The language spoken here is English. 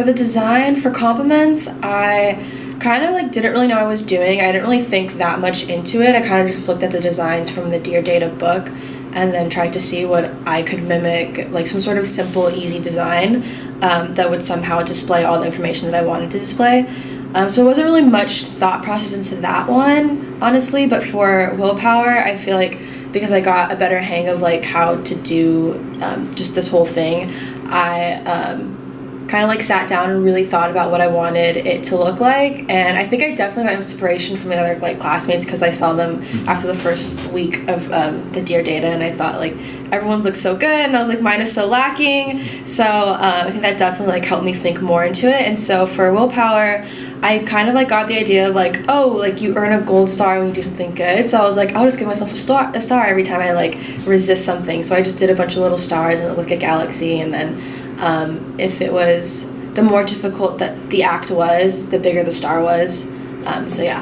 for the design for compliments, I kind of like didn't really know I was doing. I didn't really think that much into it. I kind of just looked at the designs from the Dear Data book and then tried to see what I could mimic, like some sort of simple, easy design um, that would somehow display all the information that I wanted to display. Um, so it wasn't really much thought process into that one, honestly. But for willpower, I feel like because I got a better hang of like how to do um, just this whole thing, I um, kind of like sat down and really thought about what I wanted it to look like. And I think I definitely got inspiration from the other like classmates because I saw them mm-hmm. after the first week of um, the Dear Data, and I thought like everyone's looks so good, and I was like mine is so lacking. So um, I think that definitely like helped me think more into it. And so for willpower. I kind of like got the idea of like, oh, like you earn a gold star when you do something good. So I was like, I'll just give myself a star, a star every time I like resist something. So I just did a bunch of little stars and look at galaxy, and then um, if it was the more difficult that the act was, the bigger the star was. Um, so yeah,